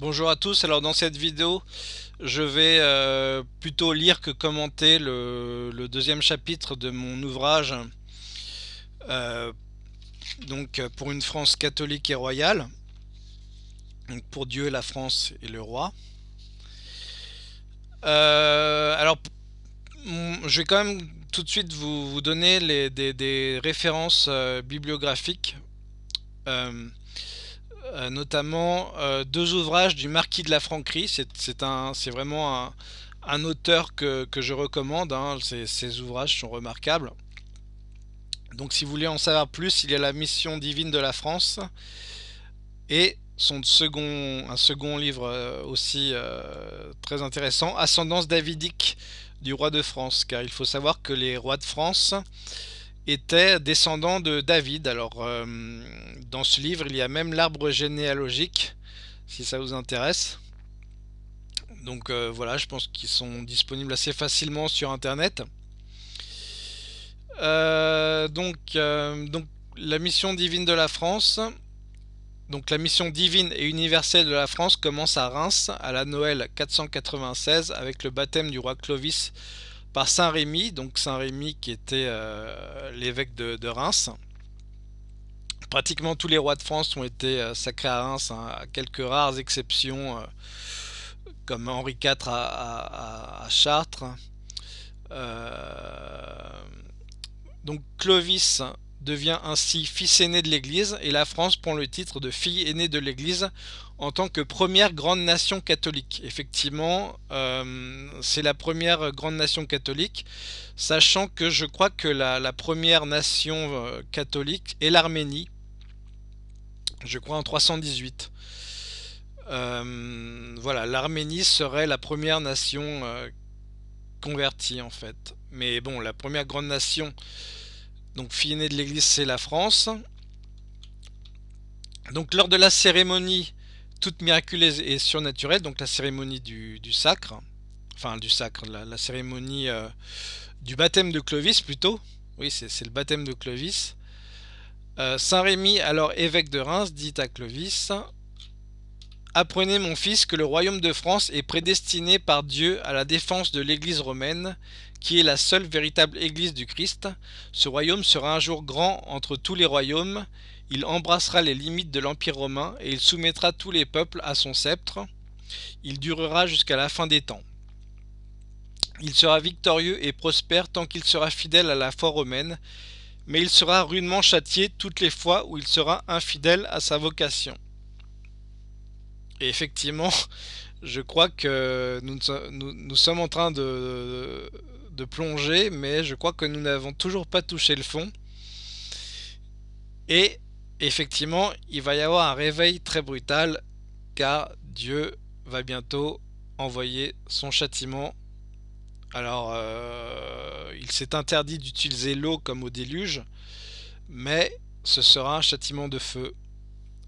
Bonjour à tous, alors dans cette vidéo je vais euh, plutôt lire que commenter le, deuxième chapitre de mon ouvrage euh, donc pour une France catholique et royale. Donc pour Dieu, la France et le roi. Euh, alors je vais quand même tout de suite vous, donner des, références bibliographiques euh, notamment euh, deux ouvrages du Marquis de la Franquerie. C'est vraiment un, auteur que, je recommande. Hein. Ces, ouvrages sont remarquables. Donc si vous voulez en savoir plus, il y a la mission divine de la France et son second, un second livre euh, aussi très intéressant, Ascendance davidique du roi de France. Car il faut savoir que les rois de France était descendant de David. Alors, euh, dans ce livre, il y a même l'arbre généalogique, si ça vous intéresse. Donc euh, voilà, je pense qu'ils sont disponibles assez facilement sur Internet. Euh, donc, donc, la mission divine de la France. Donc la mission divine et universelle de la France commence à Reims à la Noël 496 avec le baptême du roi Clovis par Saint Rémy, donc Saint Rémy qui était euh, l'évêque de, Reims. Pratiquement tous les rois de France ont été euh, sacrés à Reims, hein, à quelques rares exceptions, euh, comme Henri IV à, Chartres. donc Clovis devient ainsi fils aîné de l'Église et la France prend le titre de fille aînée de l'Église en tant que première grande nation catholique. Effectivement, euh, c'est la première grande nation catholique, sachant que je crois que la, première nation euh, catholique est l'Arménie, je crois en 318. Euh, voilà, l'Arménie serait la première nation convertie en fait. Mais bon, la première grande nation donc fille aînée de l'église, c'est la France. Donc lors de la cérémonie toute miraculeuse et surnaturelle, donc la cérémonie du, sacre, enfin du sacre, la, cérémonie euh, du baptême de Clovis plutôt, oui c'est le baptême de Clovis. Euh, Saint Rémy, alors évêque de Reims, dit à Clovis Apprenez mon fils que le royaume de France est prédestiné par Dieu à la défense de l'église romaine qui est la seule véritable Église du Christ. Ce royaume sera un jour grand entre tous les royaumes, il embrassera les limites de l'Empire romain et il soumettra tous les peuples à son sceptre. Il durera jusqu'à la fin des temps. Il sera victorieux et prospère tant qu'il sera fidèle à la foi romaine, mais il sera rudement châtié toutes les fois où il sera infidèle à sa vocation. Et effectivement, je crois que nous, sommes en train de, de plonger, mais je crois que nous n'avons toujours pas touché le fond. Et effectivement, il va y avoir un réveil très brutal, car Dieu va bientôt envoyer son châtiment. Alors, euh, il s'est interdit d'utiliser l'eau comme au déluge, mais ce sera un châtiment de feu.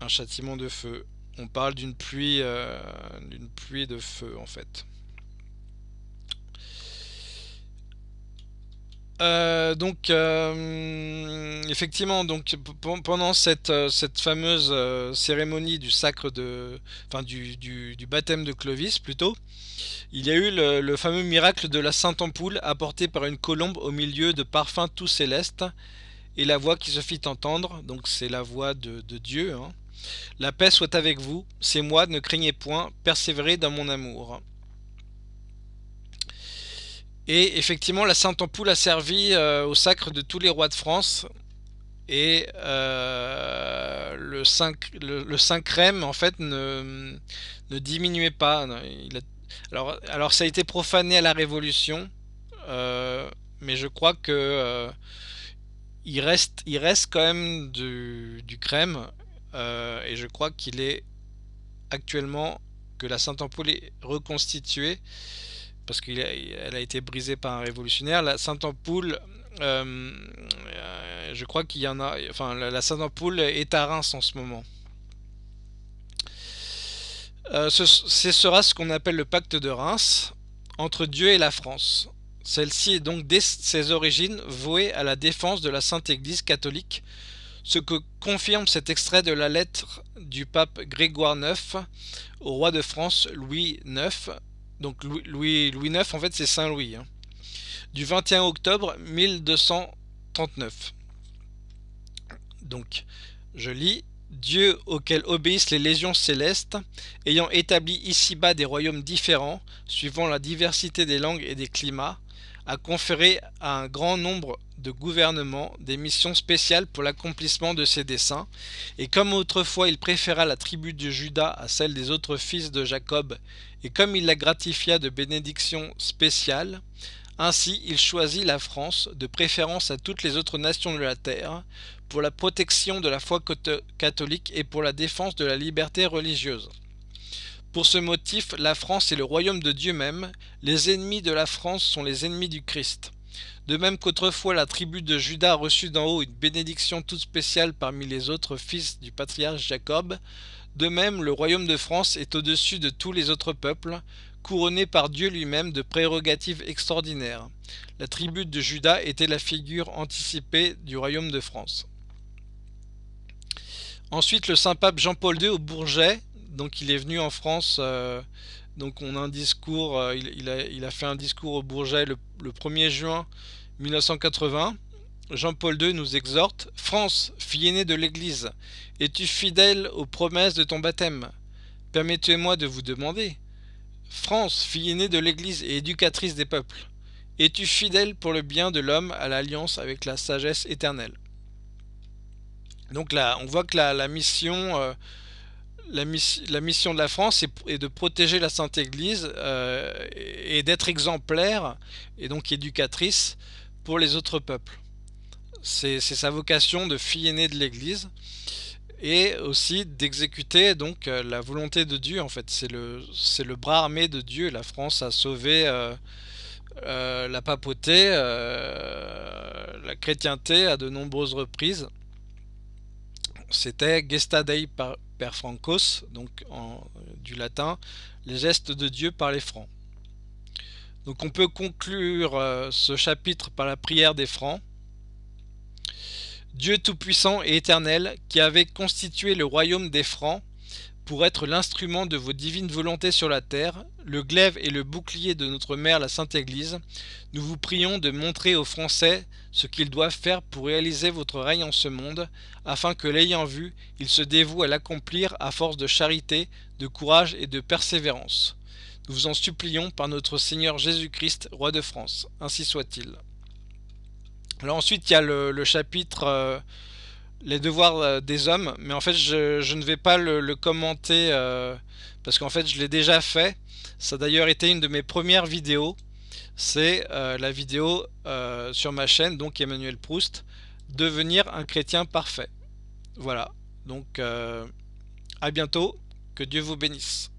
Un châtiment de feu. On parle d'une pluie, euh, d'une pluie de feu en fait. Euh, donc euh, effectivement pendant cette, fameuse cérémonie du sacre de enfin du, du, baptême de Clovis plutôt il y a eu le, fameux miracle de la Sainte Ampoule apporté par une colombe au milieu de parfums tout célestes et la voix qui se fit entendre donc c'est la voix de, Dieu hein. La paix soit avec vous c'est moi ne craignez point persévérez dans mon amour et effectivement, la Sainte Ampoule a servi euh, au sacre de tous les rois de France. Et euh, le, Saint, le, Saint Crème, en fait, ne, ne diminuait pas. alors, ça a été profané à la Révolution. Euh, mais je crois que il, reste, il quand même du crème. Et je crois qu'il est actuellement que la Sainte Ampoule est reconstituée parce qu'elle a été brisée par un révolutionnaire. La Sainte-Ampoule, euh, euh, je crois qu'il y en a, enfin la, Sainte-Ampoule est à Reims en ce moment. Euh, ce, sera ce qu'on appelle le pacte de Reims entre Dieu et la France. Celle-ci est donc dès ses origines vouée à la défense de la Sainte Église catholique Ce que confirme cet extrait de la lettre du pape Grégoire IX au roi de France Louis IX. Donc Louis, Louis, IX, en fait, c'est Saint Louis. Hein, du 21 octobre 1239. Donc, je lis Dieu auquel obéissent les légions célestes, ayant établi ici-bas des royaumes différents, suivant la diversité des langues et des climats, a conféré à un grand nombre de gouvernements des missions spéciales pour l'accomplissement de ses desseins, et comme autrefois il préféra la tribu de Judas à celle des autres fils de Jacob, et comme il la gratifia de bénédictions spéciales, ainsi il choisit la France, de préférence à toutes les autres nations de la terre, pour la protection de la foi catholique et pour la défense de la liberté religieuse. Pour ce motif, la France est le royaume de Dieu même, les ennemis de la France sont les ennemis du Christ. De même qu'autrefois la tribu de Judas a reçu d'en haut une bénédiction toute spéciale parmi les autres fils du patriarche Jacob, de même le royaume de France est au-dessus de tous les autres peuples, couronné par Dieu lui-même de prérogatives extraordinaires. La tribu de Judas était la figure anticipée du royaume de France. Ensuite, le Saint-Pape Jean-Paul II au Bourget donc il est venu en France, euh, donc on a un discours, euh, il, a, fait un discours au Bourget le, 1er juin 1980. Jean-Paul II nous exhorte France, fille aînée de l'Église, es-tu fidèle aux promesses de ton baptême? Permettez-moi de vous demander. France, fille aînée de l'Église et éducatrice des peuples, es-tu fidèle pour le bien de l'homme à l'alliance avec la sagesse éternelle? Donc là, on voit que la, mission euh, la, mission de la France est, de protéger la Sainte Église euh, et d'être exemplaire et donc éducatrice pour les autres peuples. C'est sa vocation de fille aînée de l'Église et aussi d'exécuter donc euh, la volonté de Dieu en fait. C'est le, le bras armé de Dieu. La France a sauvé euh, la papauté, la chrétienté à de nombreuses reprises. C'était Gesta Dei francos, donc en, du latin, les gestes de Dieu par les francs. Donc on peut conclure euh, ce chapitre par la prière des francs. Dieu Tout-Puissant et Éternel, qui avait constitué le royaume des francs, pour être l'instrument de vos divines volontés sur la terre, le glaive et le bouclier de notre mère la Sainte Église, nous vous prions de montrer aux Français ce qu'ils doivent faire pour réaliser votre règne en ce monde, afin que l'ayant vu, ils se dévouent à l'accomplir à force de charité, de courage et de persévérance. Nous vous en supplions par notre Seigneur Jésus-Christ, Roi de France. Ainsi soit-il. Alors ensuite, il y a le, chapitre... Euh, les devoirs euh, des hommes, mais en fait je, ne vais pas le, commenter euh, parce qu'en fait je l'ai déjà fait. Ça a d'ailleurs été une de mes premières vidéos. C'est euh, la vidéo sur ma chaîne, donc Emmanuel Proust, devenir un chrétien parfait. Voilà, donc à bientôt, que Dieu vous bénisse.